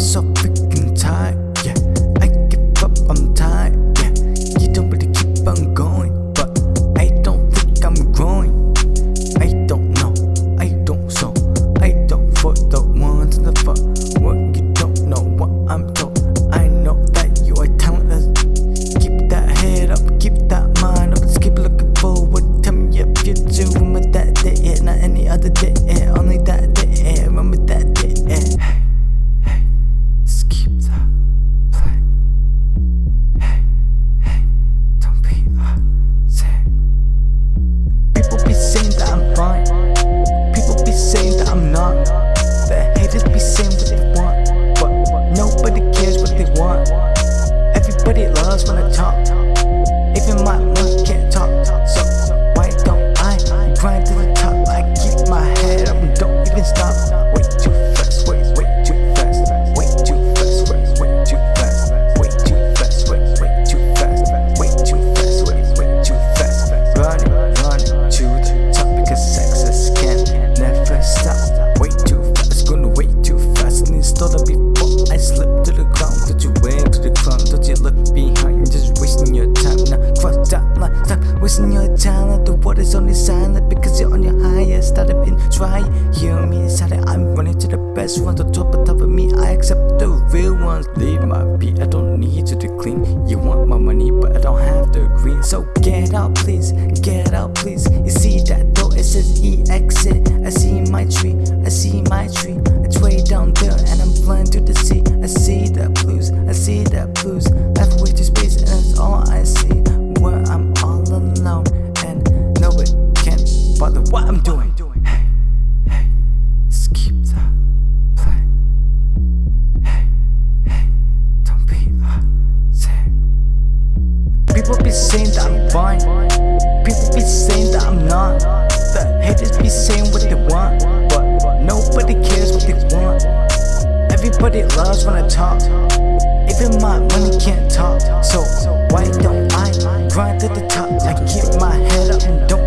속 when I talk. Even my money can't wasting your. Like the water's only silent because you're on your highest. Started been dry. Hear me inside I'm running to the best ones. On top of top of me, I accept the real ones. Leave my beat, I don't need you to clean. You want my money, but I don't have the green. So get out, please. What I'm doing. Hey, hey, just keep the play. Hey, hey, don't be ashamed. People be saying that I'm fine. People be saying that I'm not. The haters be saying what they want, but nobody cares what they want. Everybody loves when I talk. Even my money can't talk. So why don't I grind to the top? I keep my head up and don't.